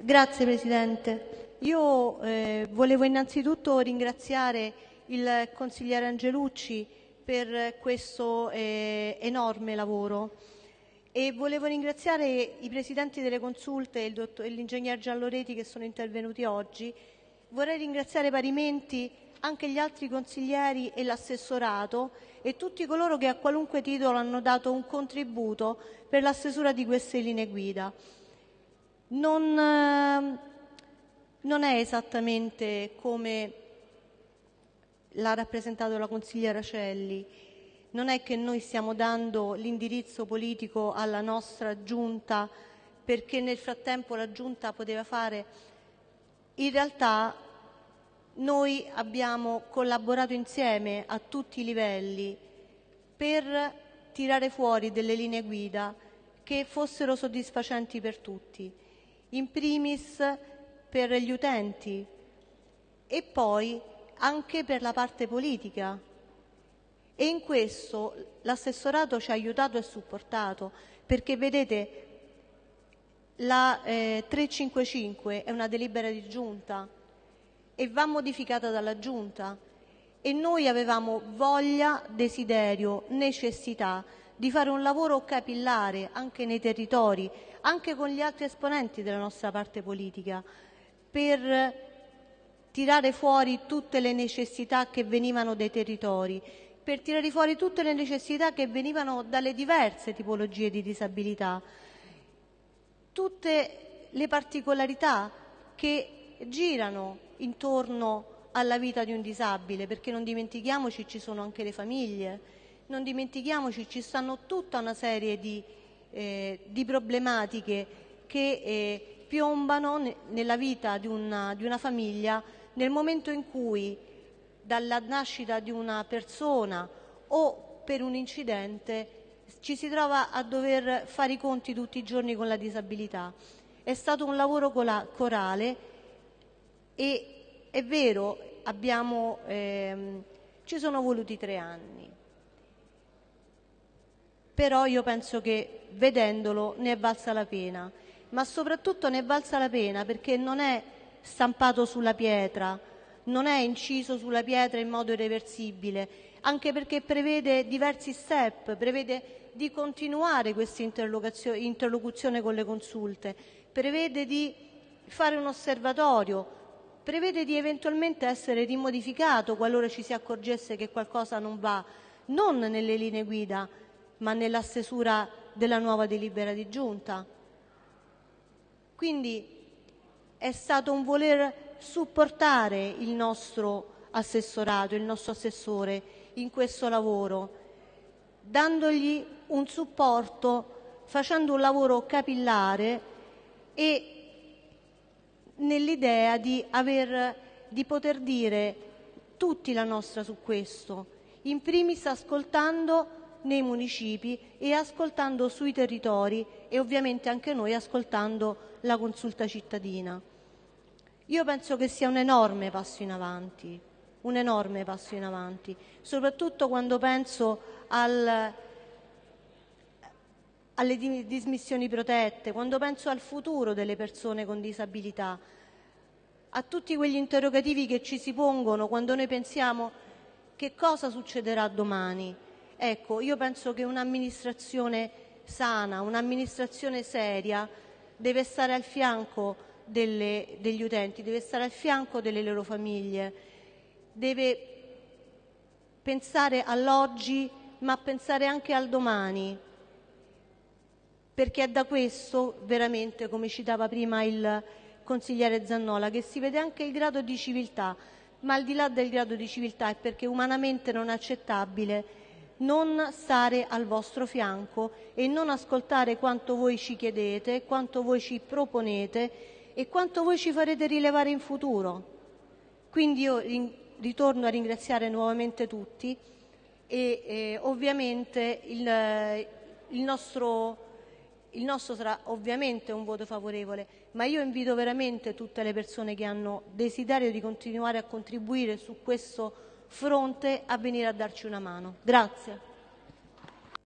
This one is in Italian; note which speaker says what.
Speaker 1: Grazie Presidente. Io eh, volevo innanzitutto ringraziare il consigliere Angelucci per questo eh, enorme lavoro e volevo ringraziare i presidenti delle consulte e l'ingegner Gialloreti che sono intervenuti oggi. Vorrei ringraziare parimenti anche gli altri consiglieri e l'assessorato e tutti coloro che a qualunque titolo hanno dato un contributo per la stesura di queste linee guida. Non, eh, non è esattamente come l'ha rappresentato la consigliera Celli, non è che noi stiamo dando l'indirizzo politico alla nostra giunta perché nel frattempo la giunta poteva fare. In realtà noi abbiamo collaborato insieme a tutti i livelli per tirare fuori delle linee guida che fossero soddisfacenti per tutti, in primis per gli utenti e poi anche per la parte politica. E in questo l'assessorato ci ha aiutato e supportato, perché vedete la eh, 355 è una delibera di giunta e va modificata dalla Giunta e noi avevamo voglia, desiderio, necessità di fare un lavoro capillare anche nei territori, anche con gli altri esponenti della nostra parte politica, per tirare fuori tutte le necessità che venivano dai territori, per tirare fuori tutte le necessità che venivano dalle diverse tipologie di disabilità, tutte le particolarità che girano intorno alla vita di un disabile, perché non dimentichiamoci ci sono anche le famiglie, non dimentichiamoci ci stanno tutta una serie di, eh, di problematiche che eh, piombano nella vita di una, di una famiglia nel momento in cui dalla nascita di una persona o per un incidente ci si trova a dover fare i conti tutti i giorni con la disabilità. È stato un lavoro corale e è vero, abbiamo, ehm, ci sono voluti tre anni, però io penso che vedendolo ne è valsa la pena, ma soprattutto ne è valsa la pena perché non è stampato sulla pietra, non è inciso sulla pietra in modo irreversibile, anche perché prevede diversi step, prevede di continuare questa interlocuzione con le consulte, prevede di fare un osservatorio, prevede di eventualmente essere rimodificato qualora ci si accorgesse che qualcosa non va, non nelle linee guida, ma nella stesura della nuova delibera di giunta. Quindi è stato un voler supportare il nostro assessorato, il nostro assessore in questo lavoro, dandogli un supporto, facendo un lavoro capillare e nell'idea di, di poter dire tutti la nostra su questo, in primis ascoltando nei municipi e ascoltando sui territori e ovviamente anche noi ascoltando la consulta cittadina. Io penso che sia un enorme passo in avanti, un enorme passo in avanti, soprattutto quando penso al, alle dismissioni protette, quando penso al futuro delle persone con disabilità, a tutti quegli interrogativi che ci si pongono quando noi pensiamo che cosa succederà domani. Ecco, io penso che un'amministrazione sana, un'amministrazione seria deve stare al fianco delle, degli utenti, deve stare al fianco delle loro famiglie, deve pensare all'oggi ma pensare anche al domani perché è da questo veramente, come citava prima il consigliere Zannola, che si vede anche il grado di civiltà, ma al di là del grado di civiltà è perché umanamente non è accettabile non stare al vostro fianco e non ascoltare quanto voi ci chiedete, quanto voi ci proponete e quanto voi ci farete rilevare in futuro. Quindi io ritorno a ringraziare nuovamente tutti e eh, ovviamente il, il nostro il nostro sarà ovviamente un voto favorevole, ma io invito veramente tutte le persone che hanno desiderio di continuare a contribuire su questo fronte a venire a darci una mano. Grazie.